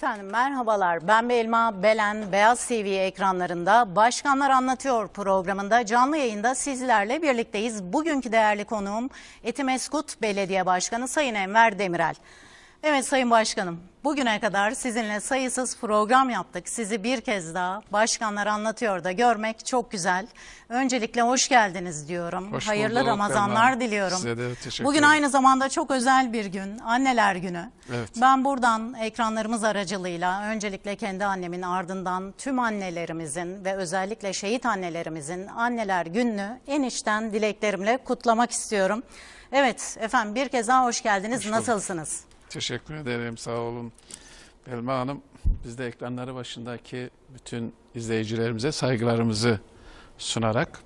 Efendim merhabalar. Ben Belma Belen Beyaz TV ekranlarında Başkanlar Anlatıyor programında canlı yayında sizlerle birlikteyiz. Bugünkü değerli konuğum Etimeskut Belediye Başkanı Sayın Enver Demirel. Evet Sayın Başkanım, bugüne kadar sizinle sayısız program yaptık. Sizi bir kez daha Başkanlar Anlatıyor da görmek çok güzel. Öncelikle hoş geldiniz diyorum. Hoş Hayırlı bulduk, Ramazanlar Belma. diliyorum. Size de teşekkür Bugün ederim. aynı zamanda çok özel bir gün, Anneler Günü. Evet. Ben buradan ekranlarımız aracılığıyla öncelikle kendi annemin ardından tüm annelerimizin ve özellikle şehit annelerimizin anneler gününü en içten dileklerimle kutlamak istiyorum. Evet efendim bir kez daha hoş geldiniz. Hoş. Nasılsınız? Teşekkür ederim. Sağ olun. Belma Hanım, biz de ekranları başındaki bütün izleyicilerimize saygılarımızı sunarak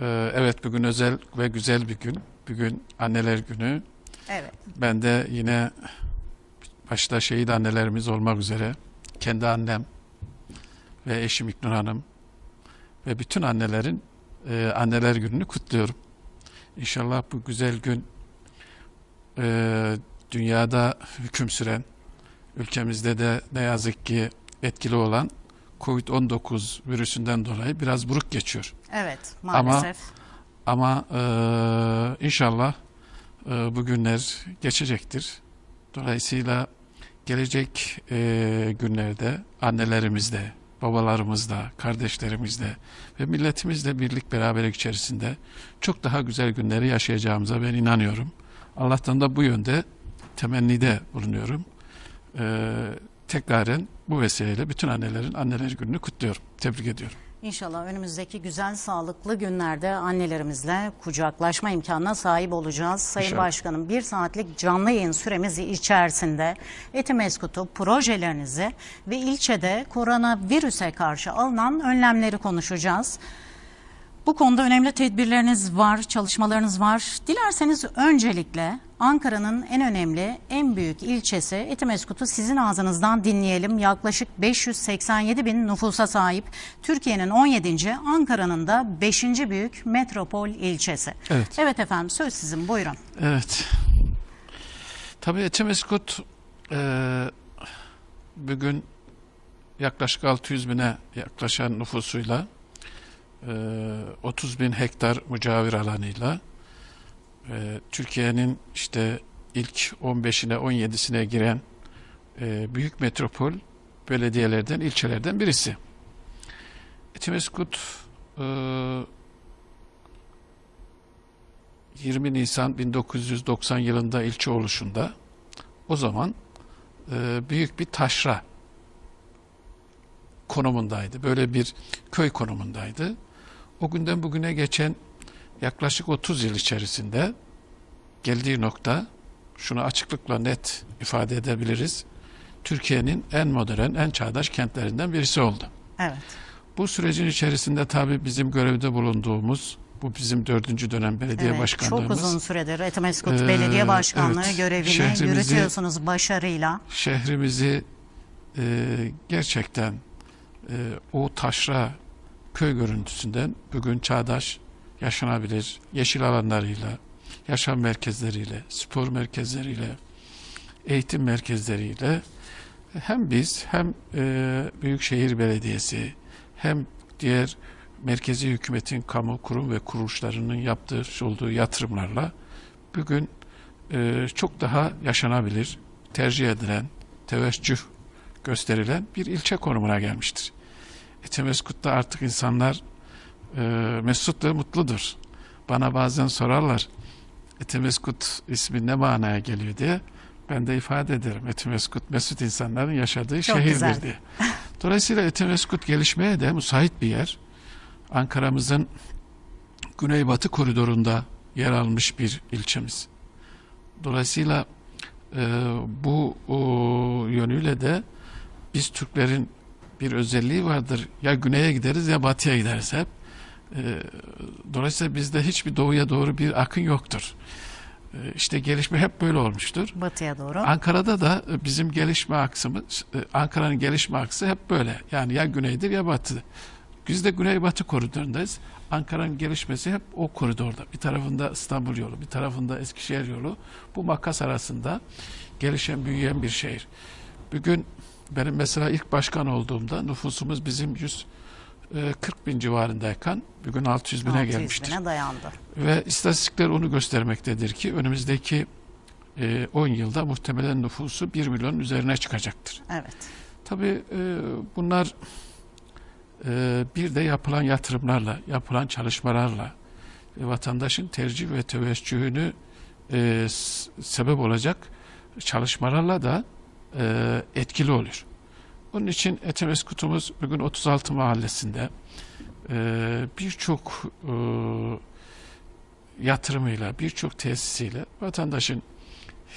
e, evet bugün özel ve güzel bir gün. Bugün Anneler Günü. Evet. Ben de yine başta şehit annelerimiz olmak üzere kendi annem ve eşim İknur Hanım ve bütün annelerin e, anneler gününü kutluyorum. İnşallah bu güzel gün e, dünyada hüküm süren, ülkemizde de ne yazık ki etkili olan Covid-19 virüsünden dolayı biraz buruk geçiyor. Evet maalesef. Ama e, inşallah e, bu günler geçecektir. Dolayısıyla gelecek e, günlerde annelerimizde, babalarımızda, kardeşlerimizde ve milletimizle birlik beraberlik içerisinde çok daha güzel günleri yaşayacağımıza ben inanıyorum. Allah'tan da bu yönde temennide bulunuyorum. E, tekraren bu vesileyle bütün annelerin anneler gününü kutluyorum. Tebrik ediyorum. İnşallah önümüzdeki güzel sağlıklı günlerde annelerimizle kucaklaşma imkanına sahip olacağız. Sayın İnşallah. Başkanım bir saatlik canlı yayın süremiz içerisinde Etimeskut'u projelerinizi ve ilçede koronavirüse karşı alınan önlemleri konuşacağız. Bu konuda önemli tedbirleriniz var, çalışmalarınız var. Dilerseniz öncelikle Ankara'nın en önemli, en büyük ilçesi Etimeskut'u sizin ağzınızdan dinleyelim. Yaklaşık 587 bin nüfusa sahip Türkiye'nin 17. Ankara'nın da 5. büyük metropol ilçesi. Evet. Evet efendim söz sizin buyurun. Evet. Tabii Etimeskut e, bugün yaklaşık 600 bine yaklaşan nüfusuyla 30 bin hektar mücavir alanıyla e, Türkiye'nin işte ilk 15'ine 17'sine giren e, büyük metropol belediyelerden, ilçelerden birisi. Etimeskut e, 20 Nisan 1990 yılında ilçe oluşunda o zaman e, büyük bir taşra konumundaydı. Böyle bir köy konumundaydı. O günden bugüne geçen yaklaşık 30 yıl içerisinde geldiği nokta şunu açıklıkla net ifade edebiliriz. Türkiye'nin en modern, en çağdaş kentlerinden birisi oldu. Evet. Bu sürecin içerisinde tabii bizim görevde bulunduğumuz, bu bizim dördüncü dönem belediye evet başkanlığımız. çok uzun süredir Etimeskut Ee, Belediye Başkanlığı evet, görevini yürütüyorsunuz başarıyla. şehrimizi e, gerçekten e, o taşra köy görüntüsünden bugün çağdaş, yaşanabilir, yeşil alanlarıyla, yaşam merkezleriyle, spor merkezleriyle, eğitim merkezleriyle hem biz hem e, Büyükşehir Belediyesi hem diğer merkezi hükümetin kamu kurum ve kuruluşlarının yaptığı olduğu yatırımlarla bugün e, çok daha yaşanabilir, tercih edilen, teveccüh gösterilen bir ilçe konumuna gelmiştir. Etimeskut'ta artık insanlar e, mesut ve mutludur. Bana bazen sorarlar Etimeskut ismi ne manaya geliyor diye. Ben de ifade ederim. Etimeskut mesut insanların yaşadığı Çok şehirdir güzel. diye. Dolayısıyla Etimeskut gelişmeye de müsait bir yer. Ankara'mızın güneybatı koridorunda yer almış bir ilçemiz. Dolayısıyla e, bu o, yönüyle de biz Türklerin bir özelliği vardır. Ya güneye gideriz ya batıya gideriz hep. E, dolayısıyla bizde hiçbir doğuya doğru bir akın yoktur. E, işte gelişme hep böyle olmuştur. Batıya doğru. Ankara'da da e, bizim gelişme aksımız, e, Ankara'nın gelişme aksı hep böyle. Yani ya güneydir ya batı. Biz de güney-batı koridorundayız. Ankara'nın gelişmesi hep o koridorda. Bir tarafında İstanbul yolu, bir tarafında Eskişehir yolu. Bu makas arasında gelişen, büyüyen bir şehir. Bugün benim mesela ilk başkan olduğumda nüfusumuz bizim 140 bin civarındayken bugün 600 bine 600 gelmiştir. bine dayandı. Ve istatistikler onu göstermektedir ki önümüzdeki e, 10 yılda muhtemelen nüfusu 1 milyonun üzerine çıkacaktır. Evet. Tabii e, bunlar e, bir de yapılan yatırımlarla, yapılan çalışmalarla e, vatandaşın tercih ve teveccühünü e, sebep olacak çalışmalarla da e, etkili oluyor. Onun için Etemeskutumuz bugün 36 mahallesinde e, birçok e, yatırımıyla, birçok tesisiyle vatandaşın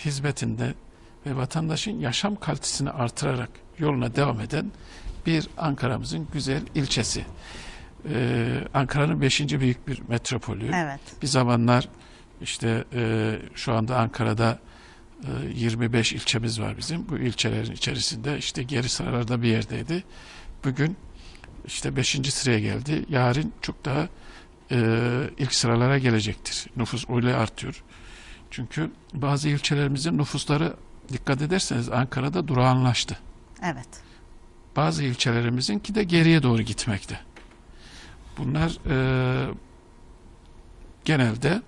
hizmetinde ve vatandaşın yaşam kalitesini artırarak yoluna devam eden bir Ankara'mızın güzel ilçesi. Ee, Ankara'nın beşinci büyük bir metropolü. Evet. Bir zamanlar işte e, şu anda Ankara'da 25 ilçemiz var bizim. Bu ilçelerin içerisinde işte geri sıralarda bir yerdeydi. Bugün işte 5. sıraya geldi. Yarın çok daha e, ilk sıralara gelecektir. Nüfus öyle artıyor. Çünkü bazı ilçelerimizin nüfusları dikkat ederseniz Ankara'da durağanlaştı. Evet. Bazı ilçelerimizinki de geriye doğru gitmekte. Bunlar e, genelde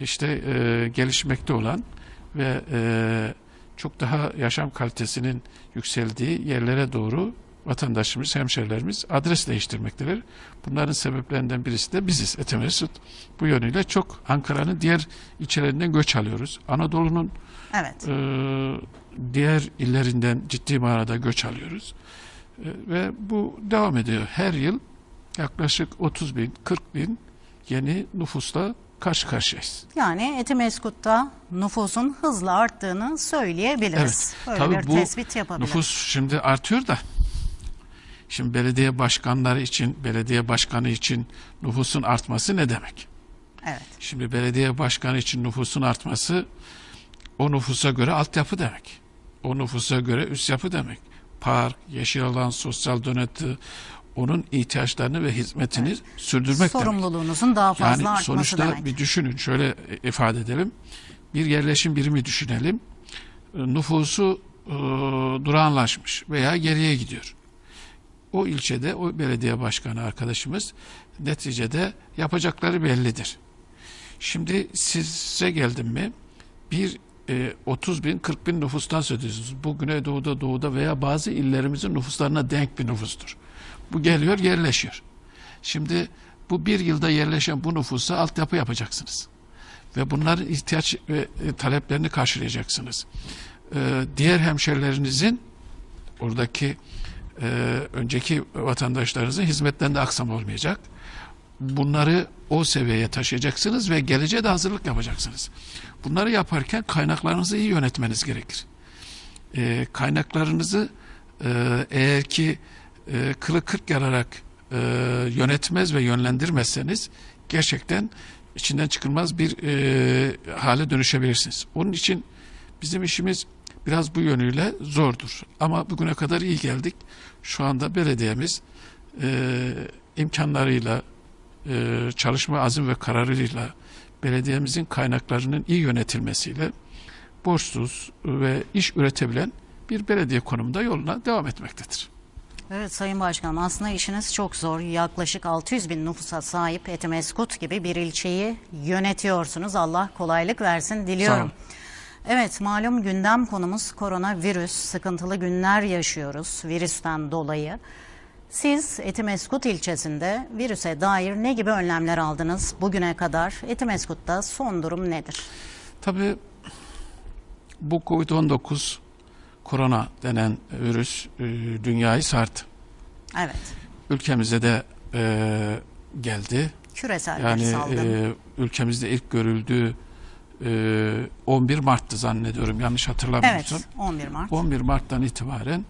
işte e, gelişmekte olan ve e, çok daha yaşam kalitesinin yükseldiği yerlere doğru vatandaşımız, hemşerilerimiz adres değiştirmektedir. Bunların sebeplerinden birisi de biziz Etemesut. Bu yönüyle çok Ankara'nın diğer ilçelerinden göç alıyoruz. Anadolu'nun Evet. e, diğer illerinden ciddi manada göç alıyoruz. E, ve bu devam ediyor. Her yıl yaklaşık 30 bin, 40 bin yeni nüfusla karşı karşıyayız. Yani Etimeskut'ta nüfusun hızla arttığını söyleyebiliriz. Böyle Tabii bir bu tespit yapabiliriz. Nüfus şimdi artıyor da şimdi belediye başkanları için, belediye başkanı için nüfusun artması ne demek? Evet. Şimdi belediye başkanı için nüfusun artması o nüfusa göre altyapı demek. O nüfusa göre üst yapı demek. Park, yeşil alan, sosyal donatı onun ihtiyaçlarını ve hizmetini sürdürmek demek. Sorumluluğunuzun daha fazla Yani artması sonuçta demek. bir düşünün şöyle ifade edelim. Bir yerleşim birimi düşünelim. Nüfusu e, durağanlaşmış veya geriye gidiyor. O ilçede o belediye başkanı arkadaşımız neticede yapacakları bellidir. Şimdi size geldim mi bir e, 30 bin 40 bin nüfustan söz ediyorsunuz. Bu Güneydoğu'da doğuda veya bazı illerimizin nüfuslarına denk bir nüfustur. Bu geliyor yerleşiyor. Şimdi bu bir yılda yerleşen bu nüfusa altyapı yapacaksınız. Ve bunların ihtiyaç ve e, taleplerini karşılayacaksınız. Ee, diğer hemşerilerinizin oradaki e, önceki vatandaşlarınızın hizmetlerinde aksam olmayacak. Bunları o seviyeye taşıyacaksınız ve geleceğe de hazırlık yapacaksınız. Bunları yaparken kaynaklarınızı iyi yönetmeniz gerekir. Ee, kaynaklarınızı e, eğer ki e, kılı kırk yararak e, yönetmez ve yönlendirmezseniz gerçekten içinden çıkılmaz bir e, hale dönüşebilirsiniz. Onun için bizim işimiz biraz bu yönüyle zordur. Ama bugüne kadar iyi geldik. Şu anda belediyemiz e, imkanlarıyla, e, çalışma azim ve kararıyla belediyemizin kaynaklarının iyi yönetilmesiyle borçsuz ve iş üretebilen bir belediye konumunda yoluna devam etmektedir. Evet Sayın Başkanım aslında işiniz çok zor. Yaklaşık 600 bin nüfusa sahip Etimeskut gibi bir ilçeyi yönetiyorsunuz. Allah kolaylık versin diliyorum. Evet malum gündem konumuz koronavirüs. Sıkıntılı günler yaşıyoruz virüsten dolayı. Siz Etimeskut ilçesinde virüse dair ne gibi önlemler aldınız bugüne kadar? Etimeskut'ta son durum nedir? Tabii bu Covid-19 korona denen virüs e, dünyayı sardı. Evet Ülkemize de e, geldi. küresel bir Yani salgın. e, ülkemizde ilk görüldüğü e, 11 Mart'tı zannediyorum yanlış hatırlamıyorsam. evet 11 Mart. 11 Mart'tan itibaren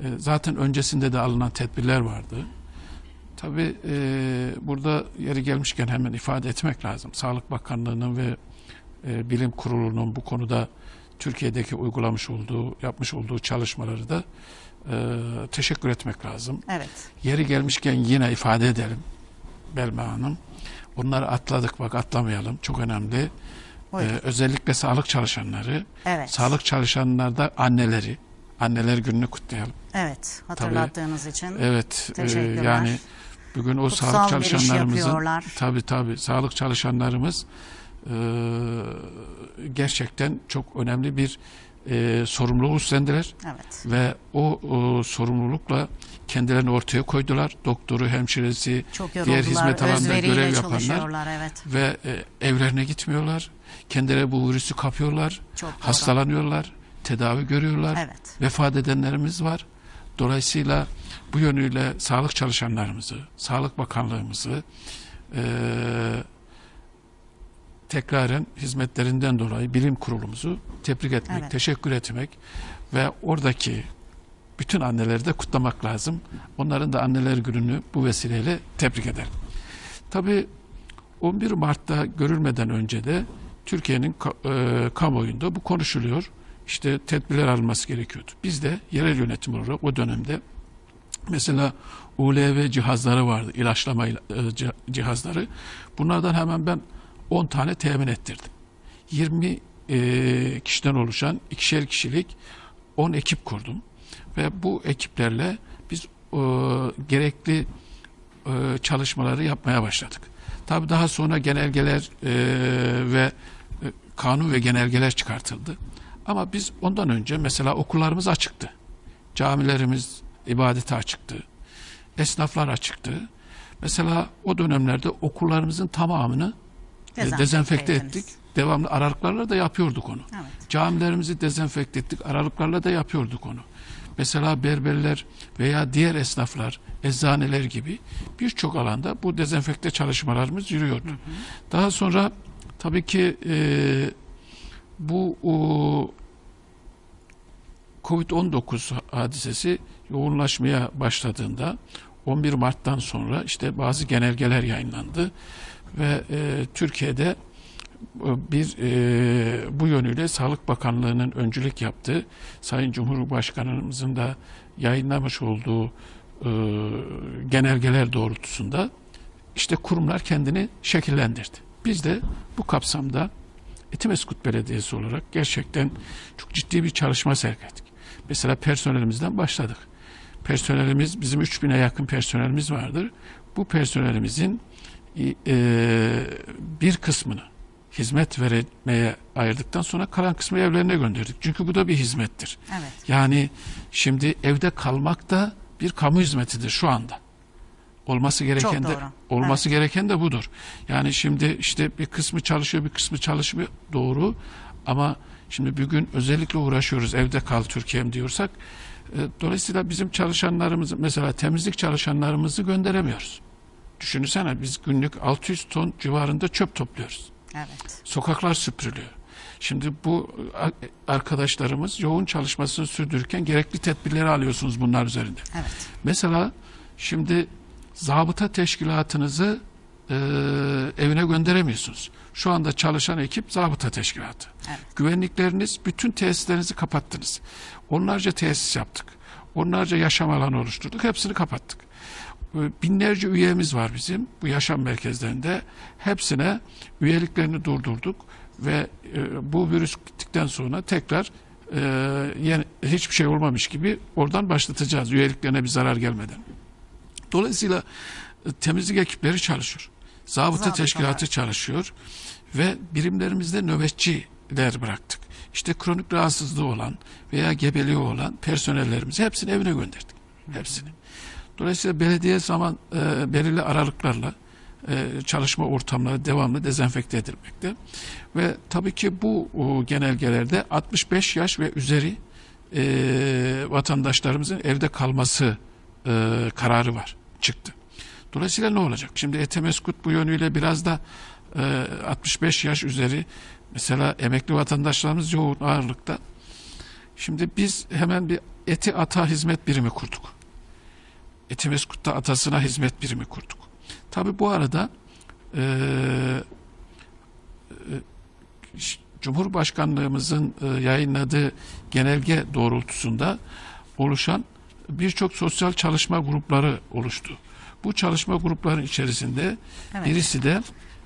e, zaten öncesinde de alınan tedbirler vardı. Tabii e, burada yeri gelmişken hemen ifade etmek lazım. Sağlık Bakanlığı'nın ve e, Bilim Kurulu'nun bu konuda Türkiye'deki uygulamış olduğu, yapmış olduğu çalışmaları da e, teşekkür etmek lazım. Evet Yeri gelmişken yine ifade edelim Belma Hanım. Bunları atladık bak atlamayalım. Çok önemli. Ee, özellikle sağlık çalışanları, evet. sağlık çalışanlarda anneleri, Anneler Günü'nü kutlayalım. Evet, hatırlattığınız için. Evet, e, Teşekkürler. yani bugün o Kutsal sağlık çalışanlarımızın tabii tabii sağlık çalışanlarımız e, gerçekten çok önemli bir e, sorumluluk üstlendiler Evet. ve o, o sorumlulukla kendilerini ortaya koydular. Doktoru, hemşiresi, diğer hizmet alanında görev yapanlar. Evet, ve e, evlerine gitmiyorlar. Kendileri bu virüsü kapıyorlar, hastalanıyorlar, tedavi görüyorlar. Evet, Vefat edenlerimiz var. Dolayısıyla bu yönüyle sağlık çalışanlarımızı, Sağlık Bakanlığımızı eee tekraren hizmetlerinden dolayı bilim kurulumuzu tebrik etmek, Evet. teşekkür etmek ve oradaki bütün anneleri de kutlamak lazım. Onların da anneler gününü bu vesileyle tebrik ederim. Tabii 11 Mart'ta görülmeden önce de Türkiye'nin e, kamuoyunda bu konuşuluyor. İşte tedbirler alınması gerekiyordu. Biz de yerel yönetim olarak o dönemde mesela ULV cihazları vardı, ilaçlama ila- e, cih- cihazları. Bunlardan hemen ben 10 tane temin ettirdim. 20 e, kişiden oluşan ikişer kişilik 10 ekip kurdum. Ve bu ekiplerle biz e, gerekli e, çalışmaları yapmaya başladık. Tabii daha sonra genelgeler e, ve e, kanun ve genelgeler çıkartıldı. Ama biz ondan önce mesela okullarımız açıktı. Camilerimiz ibadete açıktı. Esnaflar açıktı. Mesela o dönemlerde okullarımızın tamamını Dezenfekte dezenfekte ettik. Devamlı aralıklarla da yapıyorduk onu. evet. Camilerimizi dezenfekte ettik. Aralıklarla da yapıyorduk onu. Mesela berberler veya diğer esnaflar, eczaneler gibi birçok alanda bu dezenfekte çalışmalarımız yürüyordu. Daha sonra tabii ki e, bu o, Covid-19 hadisesi yoğunlaşmaya başladığında 11 Mart'tan sonra işte bazı genelgeler yayınlandı ve e, Türkiye'de e, bir e, bu yönüyle Sağlık Bakanlığı'nın öncülük yaptığı Sayın Cumhurbaşkanımızın da yayınlamış olduğu e, genelgeler doğrultusunda işte kurumlar kendini şekillendirdi. Biz de bu kapsamda Etimeskut Belediyesi olarak gerçekten çok ciddi bir çalışma sergiledik. Mesela personelimizden başladık. Personelimiz bizim 3000'e yakın personelimiz vardır. Bu personelimizin e, bir kısmını hizmet vermeye ayırdıktan sonra kalan kısmı evlerine gönderdik. Çünkü bu da bir hizmettir. Evet. Yani şimdi evde kalmak da bir kamu hizmetidir şu anda. Olması gereken de olması gereken de budur. Yani şimdi işte bir kısmı çalışıyor, bir kısmı çalışmıyor. Doğru. Ama şimdi bugün özellikle uğraşıyoruz evde kal Türkiye'm diyorsak. e, Dolayısıyla bizim çalışanlarımızı mesela temizlik çalışanlarımızı gönderemiyoruz. Düşünsene biz günlük 600 ton civarında çöp topluyoruz. Evet. Sokaklar süpürülüyor. Şimdi bu arkadaşlarımız yoğun çalışmasını sürdürürken gerekli tedbirleri alıyorsunuz bunlar üzerinde. Evet. Mesela şimdi zabıta teşkilatınızı e, evine gönderemiyorsunuz. Şu anda çalışan ekip zabıta teşkilatı. Evet. Güvenlikleriniz bütün tesislerinizi kapattınız. Onlarca tesis yaptık. Onlarca yaşam alanı oluşturduk. Hepsini kapattık. Binlerce üyemiz var bizim bu yaşam merkezlerinde. Hepsine üyeliklerini durdurduk ve e, bu virüs gittikten sonra tekrar e, yeni, hiçbir şey olmamış gibi oradan başlatacağız üyeliklerine bir zarar gelmeden. Dolayısıyla e, temizlik ekipleri çalışıyor. Zabıta Zabıtalar. teşkilatı çalışıyor ve birimlerimizde nöbetçiler bıraktık. İşte kronik rahatsızlığı olan veya gebeliği olan personellerimizi hepsini evine gönderdik. Hepsini. Dolayısıyla belediye zaman e, belirli aralıklarla e, çalışma ortamları devamlı dezenfekte edilmekte. Ve tabii ki bu o, genelgelerde 65 yaş ve üzeri e, vatandaşlarımızın evde kalması e, kararı var, çıktı. Dolayısıyla ne olacak? Şimdi Etemeskut bu yönüyle biraz da e, 65 yaş üzeri mesela emekli vatandaşlarımız yoğun ağırlıkta. Şimdi biz hemen bir eti ata hizmet birimi kurduk. Etimeskut'ta atasına hizmet birimi kurduk. Tabi bu arada e, e, Cumhurbaşkanlığımızın e, yayınladığı genelge doğrultusunda oluşan birçok sosyal çalışma grupları oluştu. Bu çalışma grupların içerisinde Evet. birisi de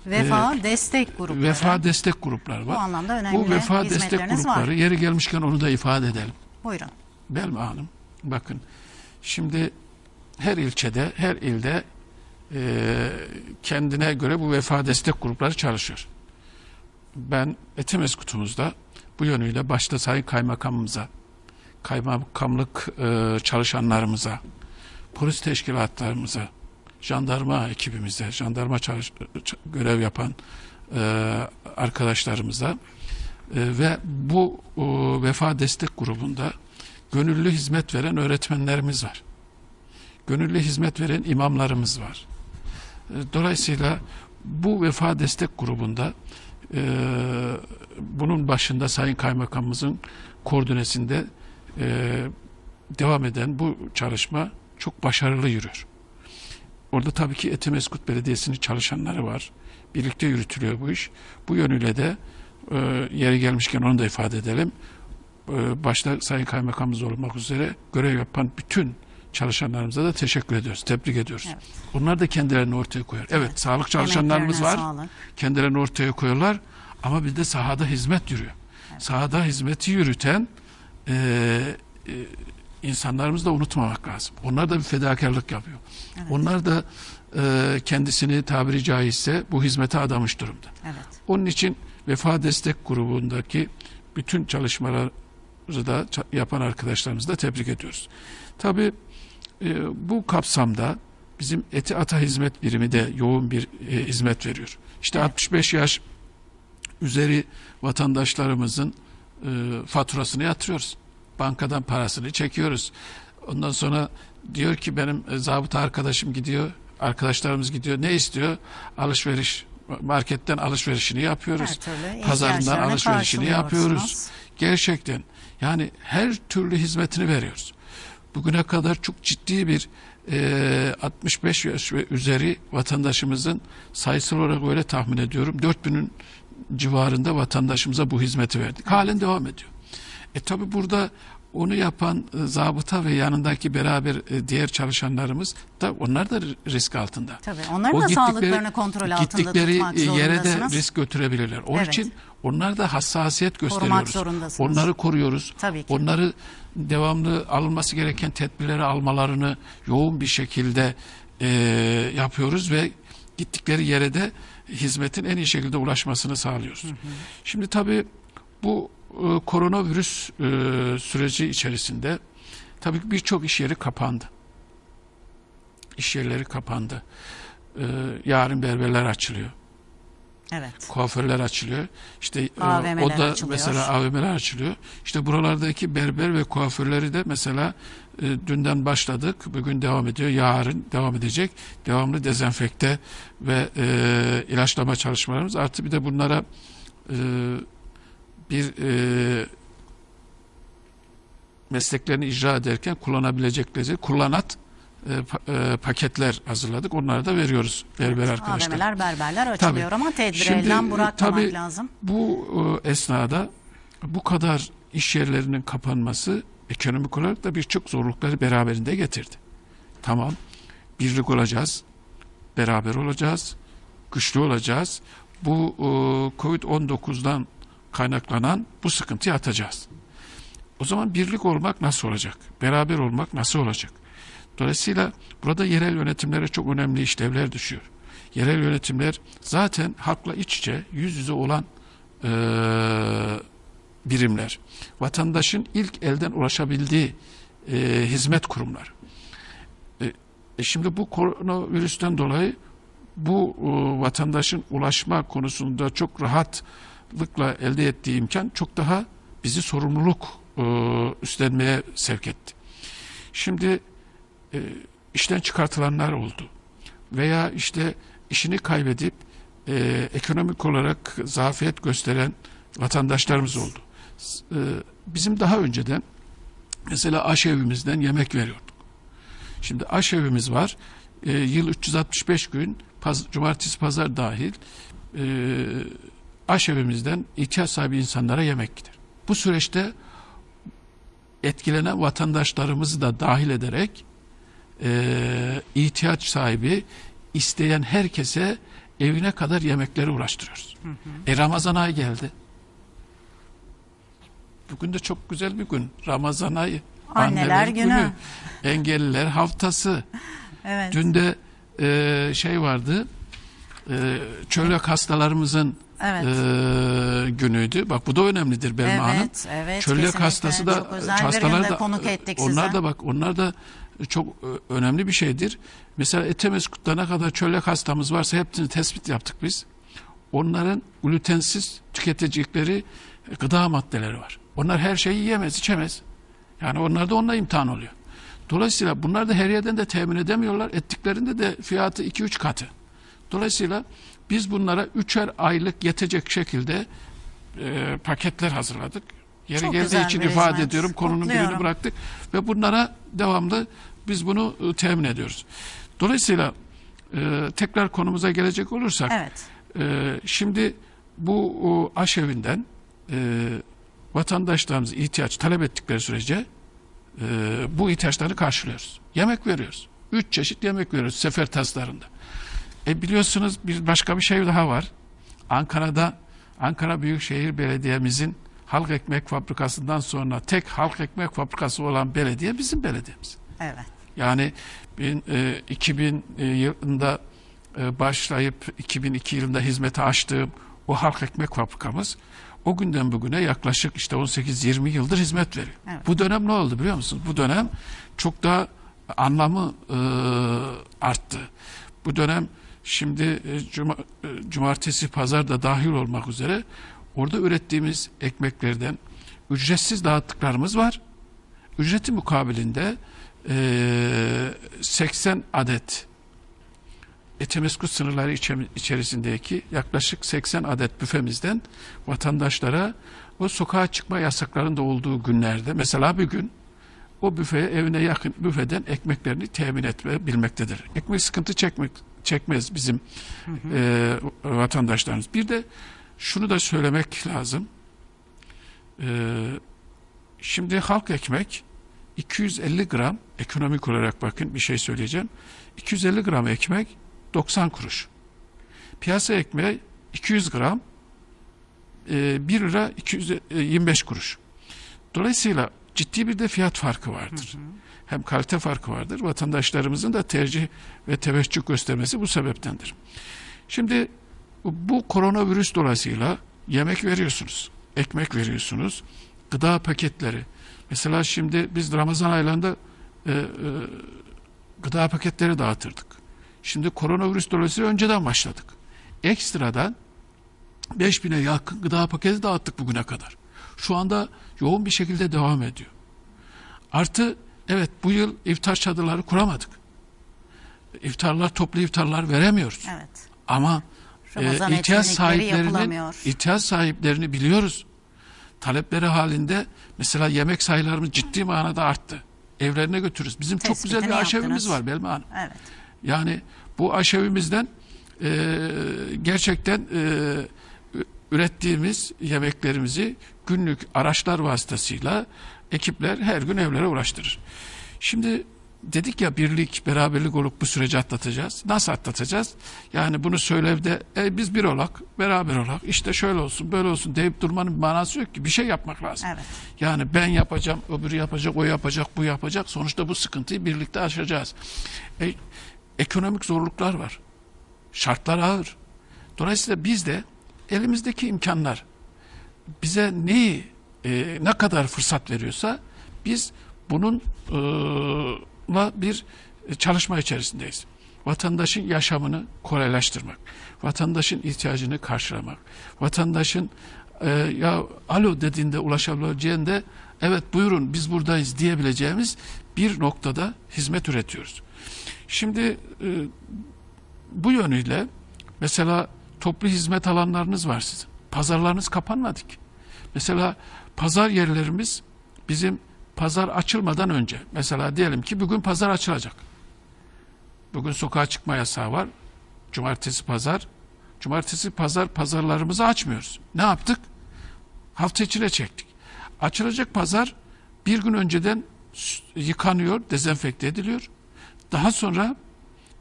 Vefa destek grupları. vefa destek grupları Bu var. anlamda önemli Bu vefa destek grupları var. yeri gelmişken onu da ifade edelim. Buyurun. Belma Hanım bakın şimdi her ilçede her ilde e, kendine göre bu vefa destek grupları çalışıyor. Ben Etimeskutumuzda bu yönüyle başta Sayın Kaymakamımıza, kaymakamlık e, çalışanlarımıza, polis teşkilatlarımıza, jandarma ekibimize, jandarma çalış, görev yapan e, arkadaşlarımıza e, ve bu e, vefa destek grubunda gönüllü hizmet veren öğretmenlerimiz var. Gönüllü hizmet veren imamlarımız var. E, Dolayısıyla bu vefa destek grubunda e, bunun başında Sayın Kaymakamımızın koordinesinde e, devam eden bu çalışma çok başarılı yürüyor. Orada tabii ki Etimeskut Belediyesi'nin çalışanları var. Birlikte yürütülüyor bu iş. Bu yönüyle de e, yeri gelmişken onu da ifade edelim. E, başta Sayın Kaymakamımız olmak üzere görev yapan bütün çalışanlarımıza da teşekkür ediyoruz. Tebrik ediyoruz. Evet. Onlar da kendilerini ortaya koyar. Evet, sağlık çalışanlarımız var. sağlık. Kendilerini ortaya koyuyorlar. Ama bir de sahada hizmet yürüyor. Sahada hizmeti yürüten e, e, insanlarımızı da unutmamak lazım. Onlar da bir fedakarlık yapıyor. Onlar da e, kendisini tabiri caizse bu hizmete adamış durumda. Evet. Onun için Vefa Destek Grubu'ndaki bütün çalışmaları da yapan arkadaşlarımızı da tebrik ediyoruz. Tabii bu kapsamda bizim Eti Ata Hizmet Birimi de yoğun bir e, hizmet veriyor. İşte Evet. 65 yaş üzeri vatandaşlarımızın e, faturasını yatırıyoruz. Bankadan parasını çekiyoruz. Ondan sonra diyor ki benim e, zabıta arkadaşım gidiyor, arkadaşlarımız gidiyor. Ne istiyor? Alışveriş marketten alışverişini yapıyoruz. Pazarından alışverişini yapıyoruz. Gerçekten yani her türlü hizmetini veriyoruz. Bugüne kadar çok ciddi bir e, 65 yaş ve üzeri vatandaşımızın sayısal olarak öyle tahmin ediyorum 4000'ün civarında vatandaşımıza bu hizmeti verdik. Halen devam ediyor. E tabi burada onu yapan e, zabıta ve yanındaki beraber e, diğer çalışanlarımız da onlar da risk altında. Tabii. Onların O da sağlıklarını kontrol altında gittikleri tutmak e, yere de zorundasınız. risk götürebilirler. Onun Evet. için onlar da hassasiyet gösteriyoruz. Onları koruyoruz. Tabii ki. Onları devamlı alınması gereken tedbirleri almalarını yoğun bir şekilde e, yapıyoruz ve gittikleri yere de hizmetin en iyi şekilde ulaşmasını sağlıyoruz. Şimdi tabii bu e, koronavirüs e, süreci içerisinde tabii birçok iş yeri kapandı. İş yerleri kapandı. E, yarın berberler açılıyor Evet. kuaförler açılıyor. İşte e, AVM'ler o da açılıyor. mesela AVM'ler açılıyor. İşte buralardaki berber ve kuaförleri de mesela e, dünden başladık. Bugün devam ediyor. Yarın devam edecek. Devamlı dezenfekte ve e, ilaçlama çalışmalarımız. Artı bir de bunlara e, bir e, mesleklerini icra ederken kullanabilecekleri kullanat e, pa- e, paketler hazırladık. Onları da veriyoruz berber arkadaşlar. AVM'ler, berberler açılıyor ama tedbiri Şimdi, elden e, bırakmamak tabii lazım. Bu e, esnada bu kadar iş yerlerinin kapanması ekonomik olarak da birçok zorlukları beraberinde getirdi. Tamam, birlik olacağız, beraber olacağız, güçlü olacağız. Bu e, Covid-19'dan kaynaklanan bu sıkıntıyı atacağız. O zaman birlik olmak nasıl olacak? Beraber olmak nasıl olacak? Dolayısıyla burada yerel yönetimlere çok önemli işlevler düşüyor. Yerel yönetimler zaten halkla iç içe, yüz yüze olan eee, birimler. Vatandaşın ilk elden ulaşabildiği eee, hizmet kurumları. E, e şimdi bu koronavirüsten dolayı bu e, vatandaşın ulaşma konusunda çok rahatlıkla elde ettiği imkan çok daha bizi sorumluluk e, üstlenmeye sevk etti. Şimdi e, işten çıkartılanlar oldu veya işte işini kaybedip e, ekonomik olarak zafiyet gösteren vatandaşlarımız oldu. E, bizim daha önceden mesela aşevimizden yemek veriyorduk. Şimdi aşevimiz var. E, yıl 365 gün paz, cumartesi pazar dahil e, aşevimizden ihtiyaç sahibi insanlara yemek gider. Bu süreçte etkilenen vatandaşlarımızı da dahil ederek e, ihtiyaç sahibi isteyen herkese evine kadar yemekleri ulaştırıyoruz. E Ramazan ayı geldi. Bugün de çok güzel bir gün. Ramazan ayı. Anneler Günü. Engelliler haftası. Evet. Dün de e, şey vardı. E, çölyak hastalarımızın Evet. e, günüydü. Bak bu da önemlidir Belma Hanım. Evet, evet. Çölyak kesinlikle. hastası da Çok özel bir hastalar günde da konuk ettik onlar size. da bak onlar da çok e, önemli bir şeydir. Mesela Etemeskut'ta ne kadar çölyak hastamız varsa hepsini tespit yaptık biz. Onların glutensiz tüketecekleri gıda maddeleri var. Onlar her şeyi yiyemez, içemez. Yani onlar da onunla imtihan oluyor. Dolayısıyla bunlar da her yerden de temin edemiyorlar. Ettiklerinde de fiyatı 2-3 katı. Dolayısıyla biz bunlara üçer aylık yetecek şekilde e, paketler hazırladık. Yeri Çok geldiği için ifade hizmet. ediyorum. Konunun birini bıraktık ve bunlara devamlı biz bunu e, temin ediyoruz. Dolayısıyla e, tekrar konumuza gelecek olursak Evet. ee, şimdi bu o, aşevinden e, vatandaşlarımız ihtiyaç talep ettikleri sürece e, bu ihtiyaçları karşılıyoruz. Yemek veriyoruz. Üç çeşit yemek veriyoruz sefer taslarında. E biliyorsunuz bir başka bir şey daha var. Ankara'da Ankara Büyükşehir Belediye'mizin halk ekmek fabrikasından sonra tek halk ekmek fabrikası olan belediye bizim belediyemiz. Evet. Yani bin, e, 2000 yılında e, başlayıp 2002 yılında hizmete açtığım o halk ekmek fabrikamız o günden bugüne yaklaşık işte 18-20 yıldır hizmet veriyor. Evet. Bu dönem ne oldu biliyor musunuz? Bu dönem çok daha anlamı e, arttı. Bu dönem şimdi e, cuma, e, cumartesi pazar da dahil olmak üzere orada ürettiğimiz ekmeklerden ücretsiz dağıttıklarımız var. Ücreti mukabilinde e, 80 adet Etemeskut sınırları içe- içerisindeki yaklaşık 80 adet büfemizden vatandaşlara o sokağa çıkma yasaklarında olduğu günlerde mesela bir gün o büfeye evine yakın büfeden ekmeklerini temin etmebilmektedir. Ekmek sıkıntı çekmek çekmez bizim e, vatandaşlarımız. Bir de şunu da söylemek lazım. E, şimdi halk ekmek 250 gram ekonomik olarak bakın bir şey söyleyeceğim. 250 gram ekmek 90 kuruş. Piyasa ekmeği 200 gram e, 1 lira 225 kuruş. Dolayısıyla ciddi bir de fiyat farkı vardır. Hem kalite farkı vardır. Vatandaşlarımızın da tercih ve teveccüh göstermesi bu sebeptendir. Şimdi bu koronavirüs dolayısıyla yemek veriyorsunuz, ekmek veriyorsunuz, gıda paketleri. Mesela şimdi biz Ramazan aylarında e, e, gıda paketleri dağıtırdık. Şimdi koronavirüs dolayısıyla önceden başladık. Ekstradan 5000'e yakın gıda paketi dağıttık bugüne kadar. Şu anda yoğun bir şekilde devam ediyor. Artı evet bu yıl iftar çadırları kuramadık. İftarlar toplu iftarlar veremiyoruz. Evet. Ama e, Ramazan ihtiyaç etkinlikleri sahiplerini yapılamıyor. ihtiyaç sahiplerini biliyoruz. Talepleri halinde mesela yemek sayılarımız ciddi manada arttı. Evlerine götürürüz. Bizim çok güzel Tespitini bir aşevimiz yaptınız. var Belma Hanım. Evet. Yani bu aşevimizden e, gerçekten e, ürettiğimiz yemeklerimizi günlük araçlar vasıtasıyla ekipler her gün evlere ulaştırır. Şimdi dedik ya birlik, beraberlik olup bu süreci atlatacağız. Nasıl atlatacağız? Yani bunu söylevde e, biz bir olak, beraber olak, işte şöyle olsun, böyle olsun deyip durmanın bir manası yok ki. Bir şey yapmak lazım. Evet. Yani ben yapacağım, öbürü yapacak, o yapacak, bu yapacak. Sonuçta bu sıkıntıyı birlikte aşacağız. E, ekonomik zorluklar var. Şartlar ağır. Dolayısıyla biz de elimizdeki imkanlar bize neyi, e, ne kadar fırsat veriyorsa biz bunun e, bir çalışma içerisindeyiz. Vatandaşın yaşamını kolaylaştırmak, vatandaşın ihtiyacını karşılamak, vatandaşın e, ya alo dediğinde ulaşabileceğinde evet buyurun biz buradayız diyebileceğimiz bir noktada hizmet üretiyoruz. Şimdi e, bu yönüyle mesela toplu hizmet alanlarınız var sizin. Pazarlarınız kapanmadı ki. Mesela pazar yerlerimiz bizim pazar açılmadan önce. Mesela diyelim ki bugün pazar açılacak. Bugün sokağa çıkma yasağı var. Cumartesi pazar. Cumartesi pazar pazarlarımızı açmıyoruz. Ne yaptık? Hafta içine çektik. Açılacak pazar bir gün önceden yıkanıyor, dezenfekte ediliyor. Daha sonra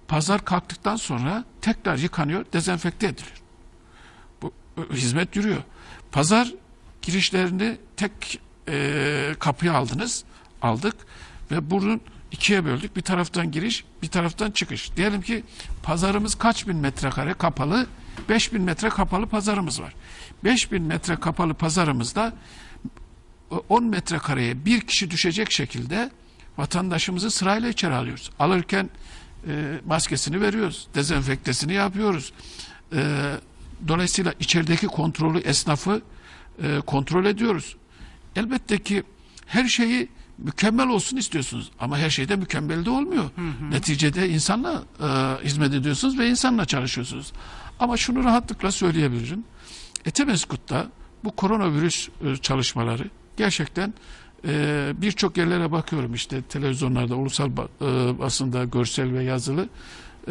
pazar kalktıktan sonra tekrar yıkanıyor, dezenfekte ediliyor. Bu hizmet yürüyor. Pazar girişlerini tek e, kapıya aldınız. aldık ve bunun ikiye böldük. Bir taraftan giriş, bir taraftan çıkış. Diyelim ki pazarımız kaç bin metrekare kapalı? 5000 metre kapalı pazarımız var. 5000 metre kapalı pazarımızda 10 metrekareye bir kişi düşecek şekilde vatandaşımızı sırayla içeri alıyoruz. Alırken e, maskesini veriyoruz, dezenfektesini yapıyoruz. E, dolayısıyla içerideki kontrolü esnafı e, kontrol ediyoruz. Elbette ki her şeyi mükemmel olsun istiyorsunuz ama her şey de mükemmel de olmuyor. Neticede insanla e, hizmet ediyorsunuz ve insanla çalışıyorsunuz. Ama şunu rahatlıkla söyleyebilirim. Etemeskut'ta bu koronavirüs e, çalışmaları gerçekten e, birçok yerlere bakıyorum işte televizyonlarda, ulusal e, basında görsel ve yazılı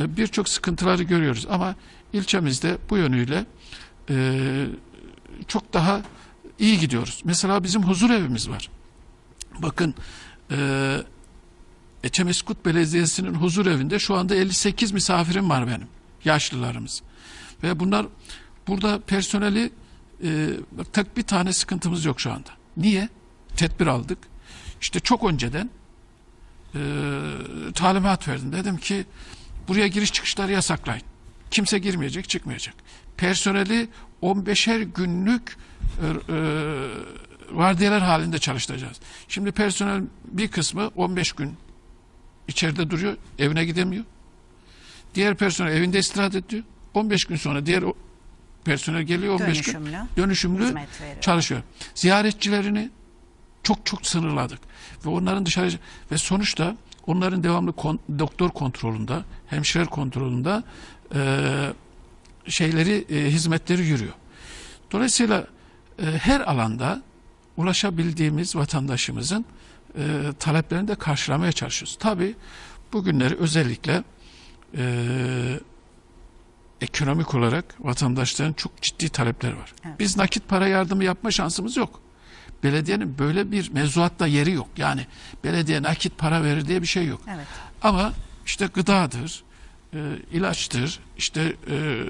e, birçok sıkıntıları görüyoruz ama ilçemizde bu yönüyle e, çok daha iyi gidiyoruz. Mesela bizim huzur evimiz var. Bakın e, Eçemeskut Belediyesi'nin huzur evinde şu anda 58 misafirim var benim. Yaşlılarımız. Ve bunlar burada personeli e, tek bir tane sıkıntımız yok şu anda. Niye? Tedbir aldık. İşte çok önceden e, talimat verdim. Dedim ki buraya giriş çıkışları yasaklayın. Kimse girmeyecek, çıkmayacak. Personeli 15'er günlük vardiyalar halinde çalıştıracağız. Şimdi personel bir kısmı 15 gün içeride duruyor, evine gidemiyor. Diğer personel evinde istirahat ediyor. 15 gün sonra diğer personel geliyor 15 gün Dönüşümlü dönüşümlü hizmet veriyor. çalışıyor. Ziyaretçilerini çok çok sınırladık ve onların dışarı ve sonuçta onların devamlı kon- doktor kontrolünde, hemşire kontrolünde e, şeyleri e, hizmetleri yürüyor. Dolayısıyla e, her alanda ulaşabildiğimiz vatandaşımızın e, taleplerini de karşılamaya çalışıyoruz. Tabii bugünleri özellikle e, ekonomik olarak vatandaşların çok ciddi talepleri var. Evet. Biz nakit para yardımı yapma şansımız yok. Belediyenin böyle bir mevzuatta yeri yok. Yani belediye nakit para verir diye bir şey yok. Evet. Ama işte gıdadır, e, ilaçtır, işte e,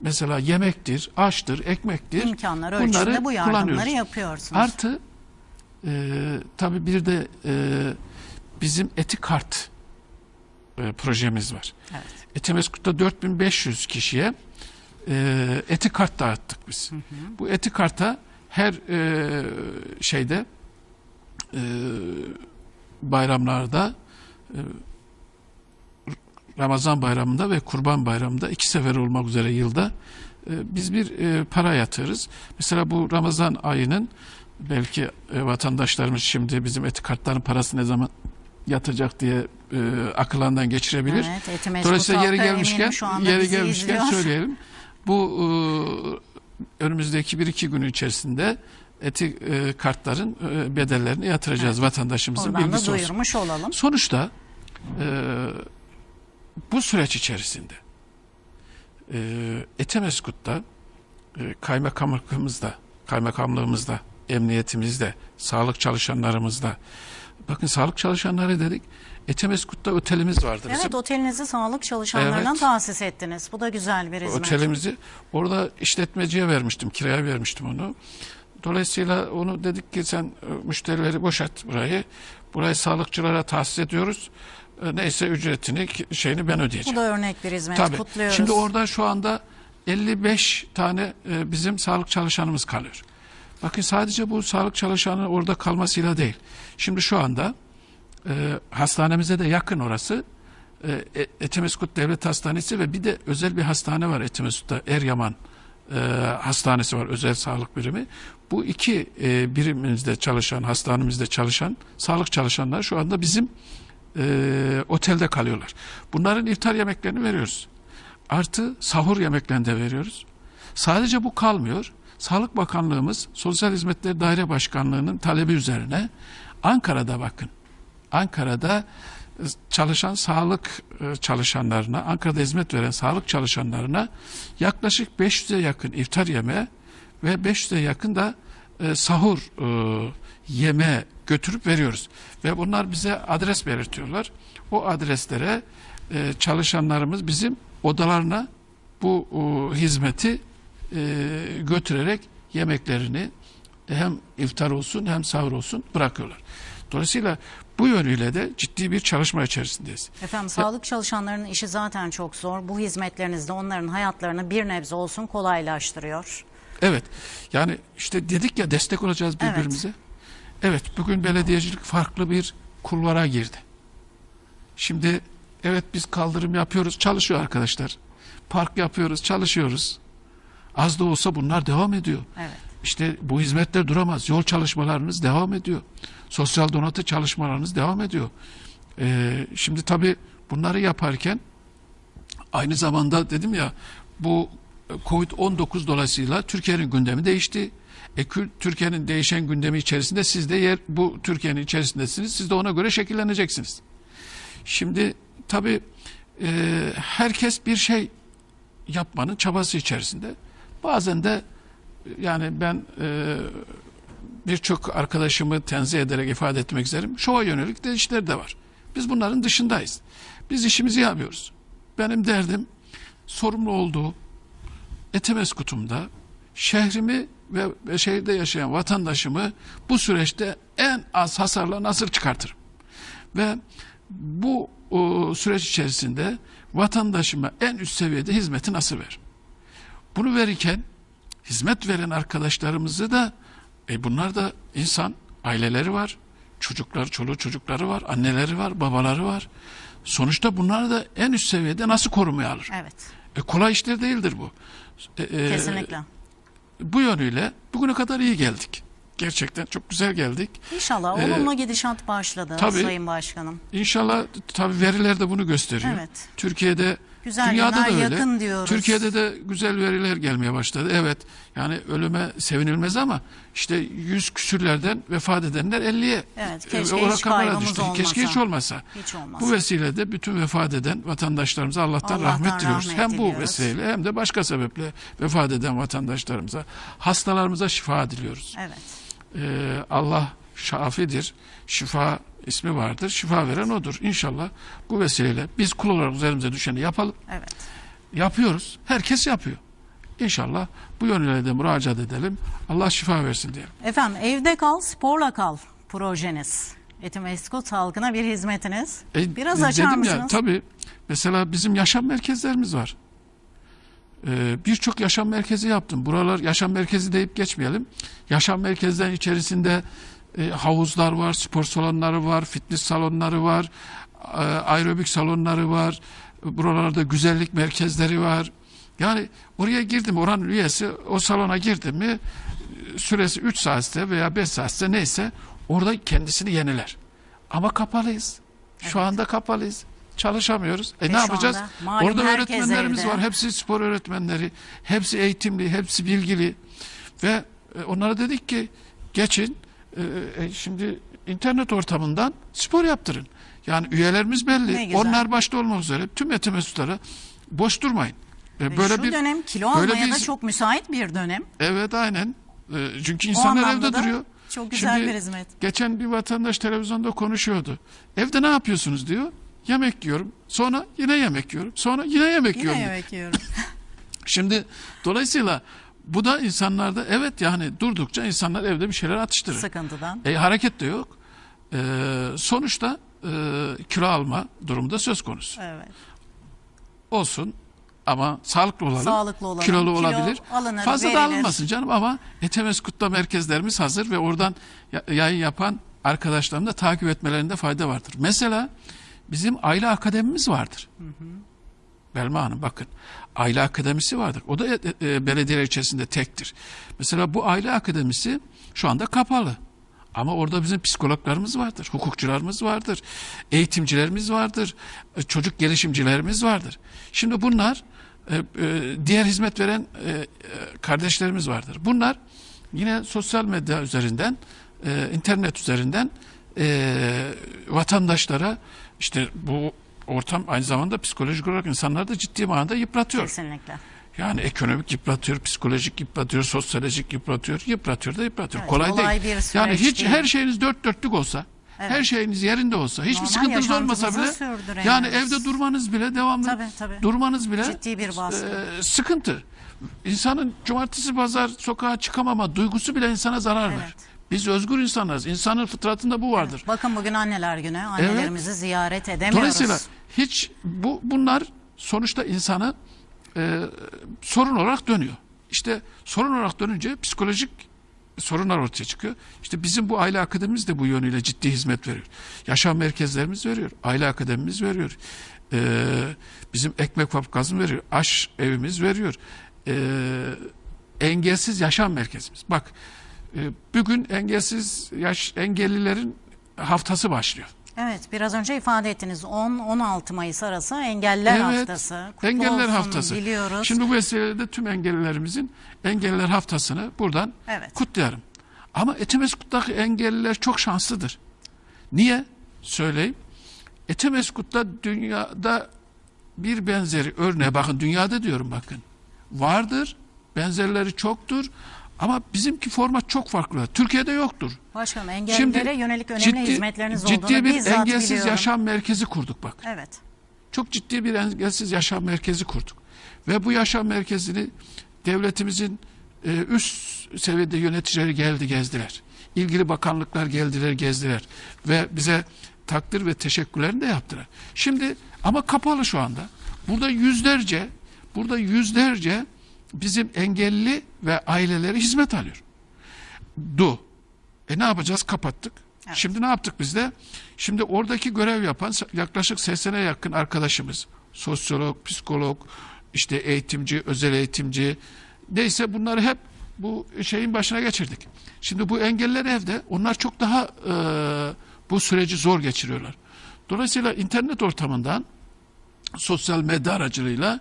mesela yemektir, aştır, ekmektir. İmkanlar Bunları ölçüsünde bu yardımları yapıyorsunuz. Artı e, tabii bir de e, bizim etikart e, projemiz var. Evet. Etemeskut'ta 4500 kişiye e, etikart dağıttık biz. Bu etikarta her e, şeyde e, bayramlarda e, Ramazan bayramında ve Kurban bayramında iki sefer olmak üzere yılda e, biz bir e, para yatırırız. Mesela bu Ramazan ayının belki e, vatandaşlarımız şimdi bizim etikartların parası ne zaman yatacak diye akıllarından geçirebilir. Evet, Dolayısıyla yeri gelmişken yeri gelmişken izliyor. söyleyelim. Bu önümüzdeki bir iki gün içerisinde eti e, kartların e, bedellerini yatıracağız vatandaşımızın Oradan da bilgisi olsun. duyurmuş olalım. Sonuçta e, bu süreç içerisinde e, Etemeskut'ta e, kaymakamlığımızda, kaymakamlığımızda, emniyetimizde, sağlık çalışanlarımızda bakın sağlık çalışanları dedik. Etemeskut'ta otelimiz vardı bizim. Evet otelinizi sağlık çalışanlarına Evet. tahsis ettiniz. Bu da güzel bir hizmet. Otelimizi orada işletmeciye vermiştim, kiraya vermiştim onu. Dolayısıyla onu dedik ki sen e, müşterileri boşalt burayı. Burayı sağlıkçılara tahsis ediyoruz. E, Neyse ücretini, şeyini ben Bu ödeyeceğim. da örnek bir hizmet. Tabii. Kutluyoruz. Şimdi orada şu anda 55 tane e, bizim sağlık çalışanımız kalıyor. Bakın sadece bu sağlık çalışanı orada kalmasıyla değil. Şimdi şu anda e, hastanemize de yakın orası. E, E- Etimeskut Devlet Hastanesi ve bir de özel bir hastane var Etimeskut'ta Eryaman e, hastanesi var özel sağlık birimi. Bu iki e, birimimizde çalışan, hastanemizde çalışan sağlık çalışanlar şu anda bizim e, otelde kalıyorlar. Bunların iftar yemeklerini veriyoruz. Artı sahur yemeklerini de veriyoruz. Sadece bu kalmıyor. Sağlık Bakanlığımız Sosyal Hizmetler Daire Başkanlığı'nın talebi üzerine Ankara'da bakın. Ankara'da çalışan sağlık e, çalışanlarına, Ankara'da hizmet veren sağlık çalışanlarına yaklaşık 500'e yakın iftar yemeği ve 500'e yakın da e, sahur e, yeme götürüp veriyoruz. Ve bunlar bize adres belirtiyorlar. O adreslere e, çalışanlarımız bizim odalarına bu e, hizmeti e, götürerek yemeklerini hem iftar olsun hem sahur olsun bırakıyorlar. Dolayısıyla bu yönüyle de ciddi bir çalışma içerisindeyiz. Efendim sağlık çalışanlarının işi zaten çok zor. Bu hizmetleriniz de onların hayatlarını bir nebze olsun kolaylaştırıyor. Evet. Yani işte dedik ya destek olacağız Evet. birbirimize. Evet, bugün belediyecilik farklı bir kulvara girdi. Şimdi evet biz kaldırım yapıyoruz, çalışıyor arkadaşlar. Park yapıyoruz, çalışıyoruz. Az da olsa bunlar devam ediyor. Evet. İşte bu hizmetler duramaz. Yol çalışmalarınız devam ediyor. Sosyal donatı çalışmalarınız devam ediyor. Ee, şimdi tabii bunları yaparken aynı zamanda dedim ya bu Covid-19 dolayısıyla Türkiye'nin gündemi değişti. E, Türkiye'nin değişen gündemi içerisinde siz de yer bu Türkiye'nin içerisindesiniz. Siz de ona göre şekilleneceksiniz. Şimdi tabii e, herkes bir şey yapmanın çabası içerisinde. Bazen de yani ben e, birçok arkadaşımı tenzih ederek ifade etmek isterim. Şova yönelik de işler de var. Biz bunların dışındayız. Biz işimizi yapıyoruz. Benim derdim sorumlu olduğu Etemeskutum'da şehrimi ve şehirde yaşayan vatandaşımı bu süreçte en az hasarla nasıl çıkartırım? Ve bu o, süreç içerisinde vatandaşıma en üst seviyede hizmeti nasıl veririm? Bunu verirken hizmet veren arkadaşlarımızı da e bunlar da insan, aileleri var, çocuklar, çoluğu çocukları var, anneleri var, babaları var. Sonuçta bunlar da en üst seviyede nasıl korumaya alır? Evet. E, kolay işler değildir bu. E, e, Kesinlikle. Bu yönüyle bugüne kadar iyi geldik. Gerçekten çok güzel geldik. İnşallah Ee, olumlu gidişat başladı tabii. Sayın Başkanım. İnşallah tabii veriler de bunu gösteriyor. Evet. Türkiye'de Güzel dünyada da öyle. yakın diyoruz. Türkiye'de de güzel veriler gelmeye başladı. Evet. Yani ölüme sevinilmez ama işte yüz küsürlerden vefat edenler 50'ye. Evet, e, keşke o hiç rakamlara düştü. olmasa. Keşke hiç olmasa. Hiç olmaz. Bu vesileyle bütün vefat eden vatandaşlarımıza Allah'tan, Allah'tan rahmet diliyoruz. rahmet hem bu diliyoruz. vesileyle hem de başka sebeple vefat eden vatandaşlarımıza, hastalarımıza şifa diliyoruz. Evet. Ee, Allah şafidir. Şifa ismi vardır. Şifa veren odur. İnşallah bu vesileyle biz kul olarak üzerimize düşeni yapalım. Evet. Yapıyoruz. Herkes yapıyor. İnşallah bu yönüyle de müracaat edelim. Allah şifa versin diyelim. Efendim evde kal, sporla kal projeniz. Etimeskut halkına bir hizmetiniz. E, Biraz e, açar mısınız? Ya, tabii mesela bizim yaşam merkezlerimiz var. Ee, Birçok yaşam merkezi yaptım. Buralar yaşam merkezi deyip geçmeyelim. Yaşam merkezlerinin içerisinde e, havuzlar var, spor salonları var, fitness salonları var, e, aerobik salonları var. Buralarda güzellik merkezleri var. Yani oraya girdim, oranın üyesi o salona girdi mi e, süresi 3 saatte veya 5 saatte neyse orada kendisini yeniler. Ama kapalıyız. Şu anda kapalıyız. Çalışamıyoruz. E Ve ne yapacağız? anda Orada öğretmenlerimiz evde. var. Hepsi spor öğretmenleri. Hepsi eğitimli, hepsi bilgili. Ve e, onlara dedik ki geçin e, e, şimdi internet ortamından spor yaptırın. Yani üyelerimiz belli. Onlar başta olmak üzere tüm eğitim mesutları boş durmayın. E, Ve böyle Şu bir dönem kilo böyle almaya bir- da çok müsait bir dönem. Evet aynen. E, çünkü insanlar evde duruyor. Çok güzel Şimdi bir hizmet. Geçen bir vatandaş televizyonda konuşuyordu. Evde ne yapıyorsunuz diyor. Yemek yiyorum. Sonra yine yemek yiyorum. Sonra yine yemek Yine yiyorum. yemek yiyorum. Şimdi dolayısıyla bu da insanlarda evet yani durdukça insanlar evde bir şeyler atıştırır. Sıkıntıdan. E, hareket de yok. E, sonuçta e, kilo alma durumu da söz konusu. Evet. Olsun ama sağlıklı olalım. Sağlıklı olalım. Kilolu Kilo olabilir. alınır, Fazla da verilir. alınmasın canım ama Etemeskut'ta merkezlerimiz hazır ve oradan ya- yayın yapan arkadaşlarım da takip etmelerinde fayda vardır. Mesela bizim aile akademimiz vardır. Belma Hanım bakın. Aile akademisi vardır. O da e, e, belediyeler içerisinde tektir. Mesela bu aile akademisi şu anda kapalı. Ama orada bizim psikologlarımız vardır, hukukçularımız vardır, eğitimcilerimiz vardır, e, çocuk gelişimcilerimiz vardır. Şimdi bunlar e, e, diğer hizmet veren e, e, kardeşlerimiz vardır. Bunlar yine sosyal medya üzerinden, e, internet üzerinden e, vatandaşlara işte bu ortam aynı zamanda psikolojik olarak insanları da ciddi manada yıpratıyor. Kesinlikle. Yani ekonomik yıpratıyor, psikolojik yıpratıyor, sosyolojik yıpratıyor, yıpratıyor da yıpratıyor. Evet, kolay, kolay değil. bir yani hiç değil. her şeyiniz dört dörtlük olsa, Evet. her şeyiniz yerinde olsa, hiçbir Normal sıkıntınız olmasa bile yani evde durmanız bile devamlı Tabii, tabii. durmanız bile Ciddi bir baskı. e, sıkıntı. İnsanın cumartesi pazar sokağa çıkamama duygusu bile insana zarar Evet. ver. Biz özgür insanlarız. İnsanın fıtratında bu vardır. Bakın bugün anneler günü. Annelerimizi ziyaret edemiyoruz. Dolayısıyla hiç bu bunlar sonuçta insanı e, sorun olarak dönüyor. İşte sorun olarak dönünce psikolojik sorunlar ortaya çıkıyor. İşte bizim bu aile akademimiz de bu yönüyle ciddi hizmet veriyor. Yaşam merkezlerimiz veriyor. Aile akademimiz veriyor. E, bizim ekmek fabrikamız veriyor. Aş evimiz veriyor. E, engelsiz yaşam merkezimiz. Bak e, bugün engelsiz yaş engellilerin haftası başlıyor. Evet biraz önce ifade ettiniz 10-16 Mayıs arası engeller haftası. Kutlu Engeller olsun, haftası. Biliyoruz. Şimdi bu vesileyle de tüm engellilerimizin engeller haftasını buradan Evet. kutlayalım. Ama Etimeskut'taki engelliler çok şanslıdır. Niye? Söyleyeyim. Etimeskut'ta dünyada bir benzeri örneği bakın dünyada diyorum bakın. Vardır. Benzerleri çoktur. Ama bizimki format çok farklı. Türkiye'de yoktur. Başkanım engellilere yönelik önemli hizmetleriniz olduğunu ciddi bir bizzat engelsiz biliyorum. yaşam merkezi kurduk bak. Evet. Çok ciddi bir engelsiz yaşam merkezi kurduk. Ve bu yaşam merkezini devletimizin e, üst seviyede yöneticileri geldi gezdiler. İlgili bakanlıklar geldiler gezdiler. Ve bize takdir ve teşekkürlerini de yaptılar. Şimdi ama kapalı şu anda. Burada yüzlerce burada yüzlerce bizim engelli ve aileleri hizmet alıyor. Du. E ne yapacağız? Kapattık. Evet. Şimdi ne yaptık biz de? Şimdi oradaki görev yapan yaklaşık 80'e yakın arkadaşımız, sosyolog, psikolog, işte eğitimci, özel eğitimci, neyse bunları hep bu şeyin başına geçirdik. Şimdi bu engeller evde, onlar çok daha e, bu süreci zor geçiriyorlar. Dolayısıyla internet ortamından sosyal medya aracılığıyla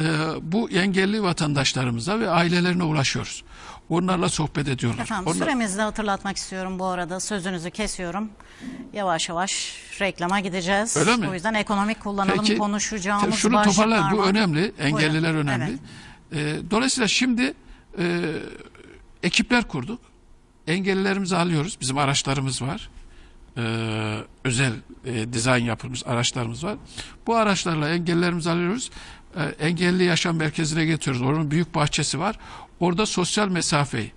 e, bu engelli vatandaşlarımıza ve ailelerine ulaşıyoruz. Onlarla sohbet ediyorlar. Efendim Onlar- süremizi de hatırlatmak istiyorum bu arada. Sözünüzü kesiyorum. Yavaş yavaş reklama gideceğiz. Öyle mi? O yüzden ekonomik kullanalım Peki, konuşacağımız şunu toparlar. Bu var. önemli. Engelliler Buyurun. önemli. Evet. Ee, dolayısıyla şimdi e, ekipler kurduk. Engellilerimizi alıyoruz. Bizim araçlarımız var. Ee, özel e, dizayn yapılmış araçlarımız var. Bu araçlarla engellilerimizi alıyoruz. Ee, engelli yaşam merkezine getiriyoruz. Onun büyük bahçesi var. Orada sosyal mesafeyi,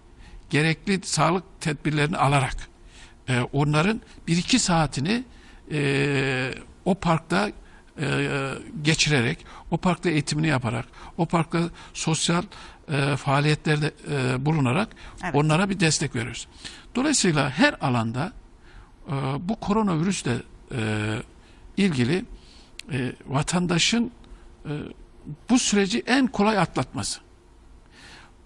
gerekli sağlık tedbirlerini alarak e, onların bir iki saatini e, o parkta e, geçirerek, o parkta eğitimini yaparak, o parkta sosyal e, faaliyetlerde e, bulunarak Evet. onlara bir destek veriyoruz. Dolayısıyla her alanda e, bu koronavirüsle e, ilgili e, vatandaşın e, bu süreci en kolay atlatması,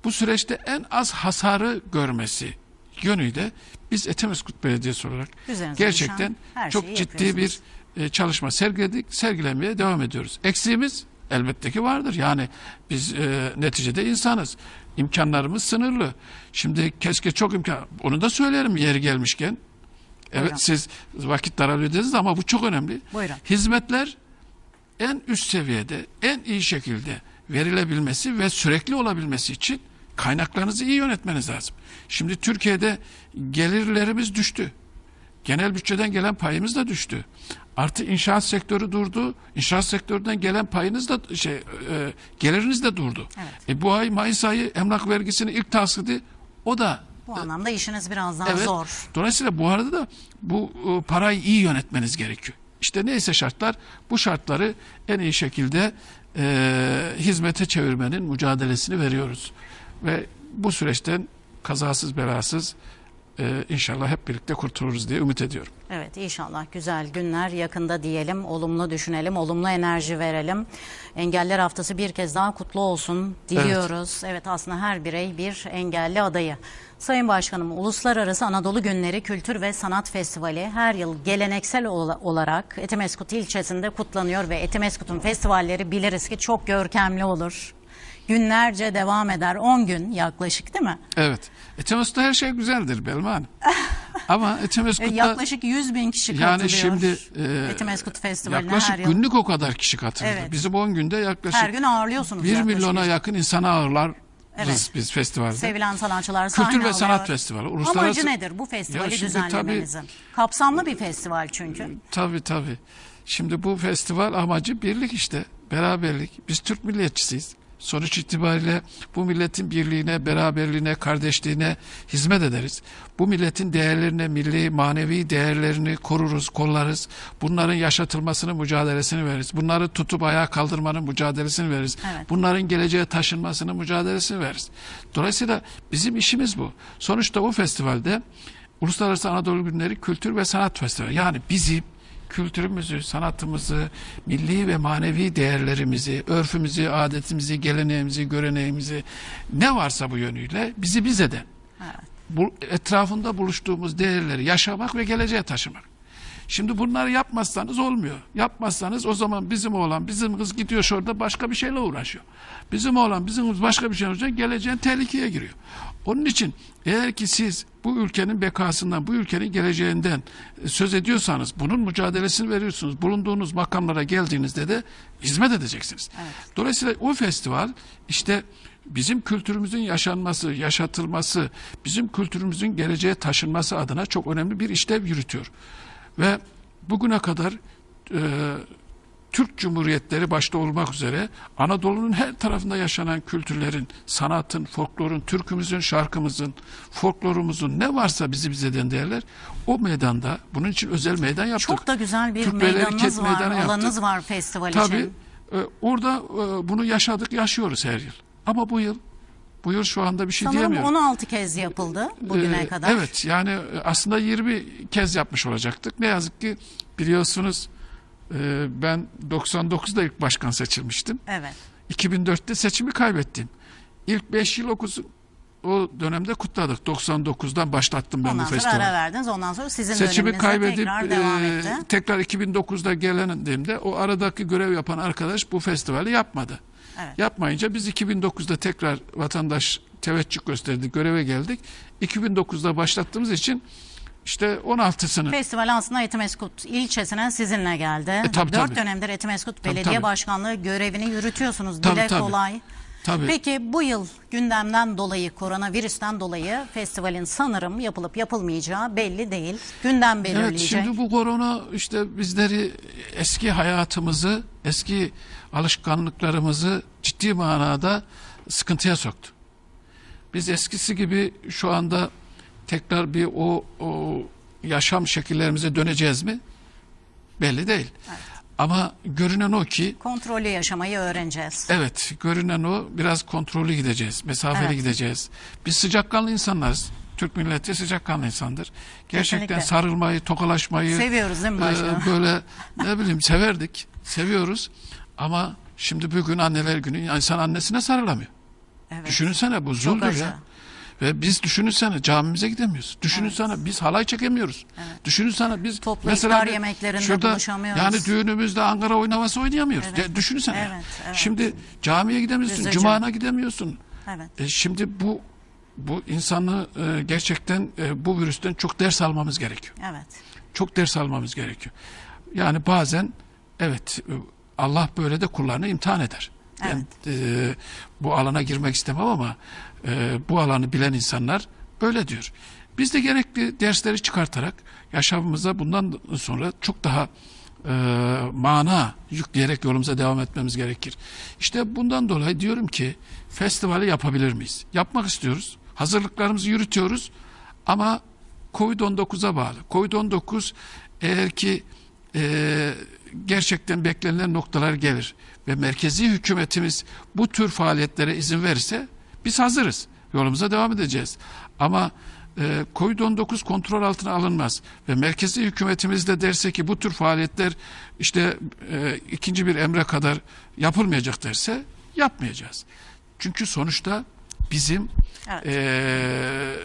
bu süreçte en az hasarı görmesi yönüyle biz Etemeskut Belediyesi olarak Üzerinize gerçekten çok ciddi bir e, çalışma sergiledik, sergilemeye devam ediyoruz. Eksiğimiz elbette ki vardır. Yani biz e, neticede insanız. İmkanlarımız sınırlı. Şimdi keşke çok imkan, onu da söylerim yeri gelmişken. Evet Buyurun. siz vakit daralıyor dediniz ama bu çok önemli. Buyurun. Hizmetler en üst seviyede, en iyi şekilde verilebilmesi ve sürekli olabilmesi için kaynaklarınızı iyi yönetmeniz lazım. Şimdi Türkiye'de gelirlerimiz düştü. Genel bütçeden gelen payımız da düştü. Artı inşaat sektörü durdu. İnşaat sektöründen gelen payınız da şey e, geliriniz de durdu. Evet. E, bu ay Mayıs ayı emlak vergisinin ilk taksidi o da Bu anlamda işiniz biraz daha Evet. zor. Dolayısıyla bu arada da bu e, parayı iyi yönetmeniz gerekiyor. İşte neyse şartlar bu şartları en iyi şekilde e, hizmete çevirmenin mücadelesini veriyoruz. Ve bu süreçten kazasız belasız e, inşallah hep birlikte kurtuluruz diye ümit ediyorum. Evet inşallah güzel günler yakında diyelim. Olumlu düşünelim, olumlu enerji verelim. Engeller Haftası bir kez daha kutlu olsun diliyoruz. Evet, aslında her birey bir engelli adayı. Sayın Başkanım, Uluslararası Anadolu Günleri Kültür ve Sanat Festivali her yıl geleneksel ola- olarak Etimeskut ilçesinde kutlanıyor ve Etimeskut'un festivalleri biliriz ki çok görkemli olur. Günlerce devam eder. 10 gün yaklaşık değil mi? Evet. Etemesgut'ta her şey güzeldir Belma Hanım. Ama E, Etemeskut'ta Yaklaşık 100 bin kişi katılıyor. yani şimdi e, Etimeskut Festivali'ne yaklaşık her yıl. günlük o kadar kişi katılıyor. Evet. Bizim 10 günde yaklaşık Her gün ağırlıyorsunuz. 1 yaklaşık. milyona yakın insanı ağırlarız Evet. biz festivalde. Sevilen sanatçılar sahne Kültür ve alıyor. Sanat Festivali. Uluslararası... Amacı nedir bu festivali şimdi düzenlemenizin? Kapsamlı bir festival çünkü. Tabii tabii. Şimdi bu festival amacı birlik işte. Beraberlik. Biz Türk milliyetçisiyiz. Sonuç itibariyle bu milletin birliğine, beraberliğine, kardeşliğine hizmet ederiz. Bu milletin değerlerine, milli, manevi değerlerini koruruz, kollarız. Bunların yaşatılmasının mücadelesini veririz. Bunları tutup ayağa kaldırmanın mücadelesini veririz. Evet. Bunların geleceğe taşınmasının mücadelesini veririz. Dolayısıyla bizim işimiz bu. Sonuçta o festivalde Uluslararası Anadolu Günleri Kültür ve Sanat Festivali. Yani bizim kültürümüzü, sanatımızı, milli ve manevi değerlerimizi, örfümüzü, adetimizi, geleneğimizi, göreneğimizi ne varsa bu yönüyle bizi biz eden, Evet. bu etrafında buluştuğumuz değerleri yaşamak ve geleceğe taşımak. Şimdi bunları yapmazsanız olmuyor. Yapmazsanız o zaman bizim oğlan, bizim kız gidiyor şurada başka bir şeyle uğraşıyor. Bizim oğlan, bizim kız başka bir şey olacak, geleceğin tehlikeye giriyor. Onun için eğer ki siz bu ülkenin bekasından, bu ülkenin geleceğinden e, söz ediyorsanız, bunun mücadelesini veriyorsunuz. Bulunduğunuz makamlara geldiğinizde de hizmet edeceksiniz. Dolayısıyla o festival işte bizim kültürümüzün yaşanması, yaşatılması, bizim kültürümüzün geleceğe taşınması adına çok önemli bir işlev yürütüyor. Ve bugüne kadar e, Türk Cumhuriyetleri başta olmak üzere Anadolu'nun her tarafında yaşanan kültürlerin, sanatın, folklorun, türkümüzün, şarkımızın, folklorumuzun ne varsa bizi bize eden değerler o meydanda bunun için özel meydan yaptık. Çok da güzel bir Türk meydanınız var, Meydanı yaptık. alanınız var festival Tabii için. e, orada e, bunu yaşadık, yaşıyoruz her yıl. Ama bu yıl bu yıl şu anda bir şey Sanırım diyemiyorum. 16 kez yapıldı bugüne Ee, kadar. Evet yani e, aslında 20 kez yapmış olacaktık. Ne yazık ki biliyorsunuz e, ben 99'da ilk başkan seçilmiştim. Evet. 2004'te seçimi kaybettim. İlk 5 yıl okuzu o dönemde kutladık. 99'dan başlattım ben Ondan bu sonra festivali. ara verdiniz. Ondan sonra sizin Seçimi kaybedip tekrar devam e, etti. tekrar 2009'da gelendiğimde o aradaki görev yapan arkadaş bu festivali yapmadı. Evet. Yapmayınca biz 2009'da tekrar vatandaş teveccüh gösterdi, göreve geldik. 2009'da başlattığımız için işte 16'sını Festival aslında Etimeskut ilçesine sizinle geldi. E, tabii, Dört tabii. dönemdir Etimeskut Tabii, Belediye tabii. Başkanlığı görevini yürütüyorsunuz. Tabii, Dile tabii. kolay. tabii Peki bu yıl gündemden dolayı, koronavirüsten dolayı festivalin sanırım yapılıp yapılmayacağı belli değil. Gündem Evet belirleyecek. şimdi bu korona işte bizleri eski hayatımızı, eski alışkanlıklarımızı ciddi manada sıkıntıya soktu. Biz eskisi gibi şu anda tekrar bir o, o yaşam şekillerimize döneceğiz mi? Belli değil. Ama görünen o ki Kontrollü yaşamayı öğreneceğiz. Evet, görünen o biraz kontrollü gideceğiz, mesafeli Evet. gideceğiz. Biz sıcakkanlı insanlarız. Türk milleti sıcakkanlı insandır. Gerçekten Kesinlikle. sarılmayı, tokalaşmayı Seviyoruz değil mi e, başkanım? böyle ne bileyim severdik, seviyoruz. Ama şimdi bugün anneler günü insan annesine sarılamıyor. Evet. Düşünsene bu zuldür acı. ya. Ve biz düşünsene camimize gidemiyoruz. Düşünsene biz halay çekemiyoruz. Düşünsene biz Toplu mesela bir- yemeklerinde şurada, buluşamıyoruz. Yani düğünümüzde Ankara oynavası oynayamıyoruz. Evet. Ya düşünsene. Evet, evet. Şimdi camiye gidemiyorsun, Üzücü. cumana gidemiyorsun. Evet. E şimdi bu bu insanı e, gerçekten e, bu virüsten çok ders almamız gerekiyor. Evet. Çok ders almamız gerekiyor. Yani bazen evet e, Allah böyle de kullarını imtihan eder. Ben e, bu alana girmek istemem ama e, bu alanı bilen insanlar böyle diyor. Biz de gerekli dersleri çıkartarak yaşamımıza bundan sonra çok daha e, mana yükleyerek yolumuza devam etmemiz gerekir. İşte bundan dolayı diyorum ki festivali yapabilir miyiz? Yapmak istiyoruz. Hazırlıklarımızı yürütüyoruz ama Covid-19'a bağlı. Covid-19 eğer ki e, gerçekten beklenilen noktalar gelir ve merkezi hükümetimiz bu tür faaliyetlere izin verirse biz hazırız. Yolumuza devam edeceğiz. Ama e, Covid-19 kontrol altına alınmaz ve merkezi hükümetimiz de derse ki bu tür faaliyetler işte e, ikinci bir emre kadar yapılmayacak derse yapmayacağız. Çünkü sonuçta bizim Evet. e,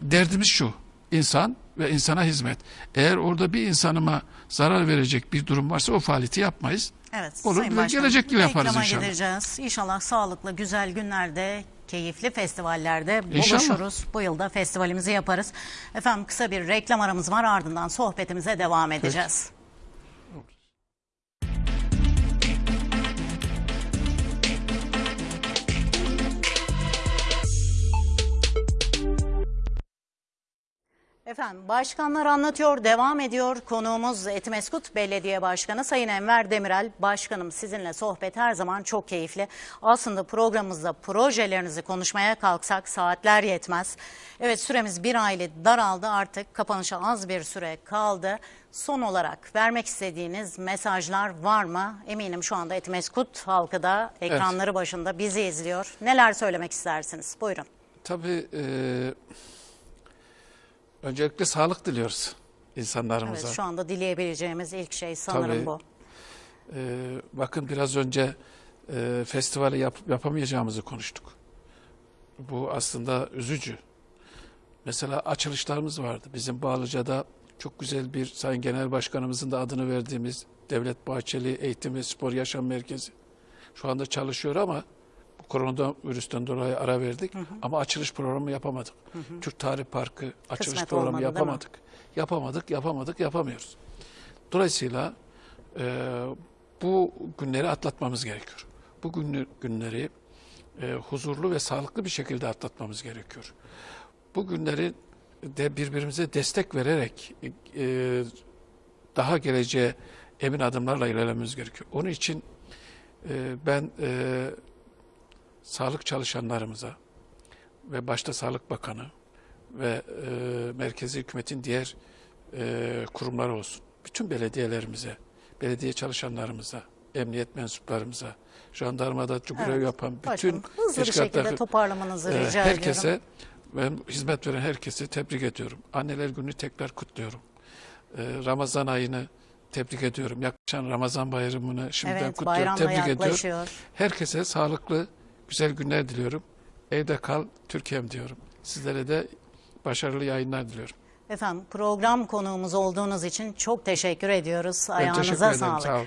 derdimiz şu insan ve insana hizmet. Eğer orada bir insanıma zarar verecek bir durum varsa o faaliyeti yapmayız. Evet. Olur, Sayın Başkanım, gelecek yıl yaparız inşallah. gideceğiz. İnşallah sağlıklı, güzel günlerde, keyifli festivallerde İnşallah. buluşuruz. Bu yılda festivalimizi yaparız. Efendim kısa bir reklam aramız var ardından sohbetimize devam edeceğiz. Efendim başkanlar anlatıyor devam ediyor. Konuğumuz Etimeskut Belediye Başkanı Sayın Enver Demirel. Başkanım sizinle sohbet her zaman çok keyifli. Aslında programımızda projelerinizi konuşmaya kalksak saatler yetmez. Evet süremiz bir aylık daraldı artık kapanışa az bir süre kaldı. Son olarak vermek istediğiniz mesajlar var mı? Eminim şu anda Etimeskut halkı da ekranları başında bizi izliyor. Neler söylemek istersiniz? Buyurun. Tabii e, öncelikle sağlık diliyoruz insanlarımıza. Evet şu anda dileyebileceğimiz ilk şey sanırım Tabii. bu. E, bakın biraz önce e, festivali yap, yapamayacağımızı konuştuk. Bu aslında üzücü. Mesela açılışlarımız vardı. Bizim Bağlıca'da çok güzel bir Sayın Genel Başkanımızın da adını verdiğimiz Devlet Bahçeli Eğitim ve Spor Yaşam Merkezi. Şu anda çalışıyor ama koronavirüsten dolayı ara verdik. Ama açılış programı yapamadık. Türk Tarih Parkı açılış Kısmet programı olmadı, yapamadık. Yapamadık, yapamadık, yapamıyoruz. Dolayısıyla e, bu günleri atlatmamız gerekiyor. Bu günleri e, huzurlu ve sağlıklı bir şekilde atlatmamız gerekiyor. Bu günleri de birbirimize destek vererek e, daha geleceğe emin adımlarla ilerlememiz gerekiyor. Onun için e, ben e, sağlık çalışanlarımıza ve başta Sağlık Bakanı ve e, merkezi hükümetin diğer e, kurumları olsun, bütün belediyelerimize, belediye çalışanlarımıza, emniyet mensuplarımıza, jandarmada görev Evet, yapan bütün hızlı bir şekilde teşkilatlar- toparlamanızı ee, rica herkese ediyorum. ve hizmet veren herkese tebrik ediyorum. Anneler Günü tekrar kutluyorum. Ee, Ramazan ayını tebrik ediyorum. Yaklaşan Ramazan bayramını şimdiden Evet kutluyorum. Tebrik ediyorum. yaklaşıyor. Herkese sağlıklı, güzel günler diliyorum. Evde kal Türkiye'm diyorum. Sizlere de başarılı yayınlar diliyorum. Efendim program konuğumuz olduğunuz için çok teşekkür ediyoruz. Ben teşekkür Ayağınıza ederim. sağlık. Sağ olun.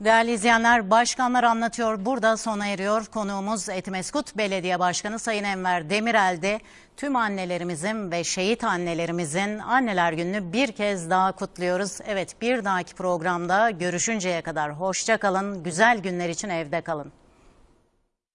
Değerli izleyenler, başkanlar anlatıyor. Burada sona eriyor. Konuğumuz Etimeskut Belediye Başkanı Sayın Enver Demirel'di. Tüm annelerimizin ve şehit annelerimizin anneler gününü bir kez daha kutluyoruz. Evet bir dahaki programda görüşünceye kadar hoşça kalın. Güzel günler için evde kalın.